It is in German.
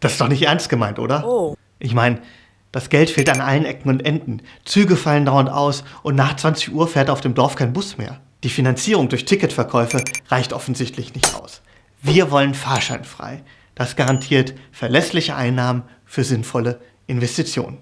Das ist doch nicht ernst gemeint, oder? Oh. Ich meine, das Geld fehlt an allen Ecken und Enden. Züge fallen dauernd aus und nach 20 Uhr fährt auf dem Dorf kein Bus mehr. Die Finanzierung durch Ticketverkäufe reicht offensichtlich nicht aus. Wir wollen fahrscheinfrei. Das garantiert verlässliche Einnahmen für sinnvolle Investitionen.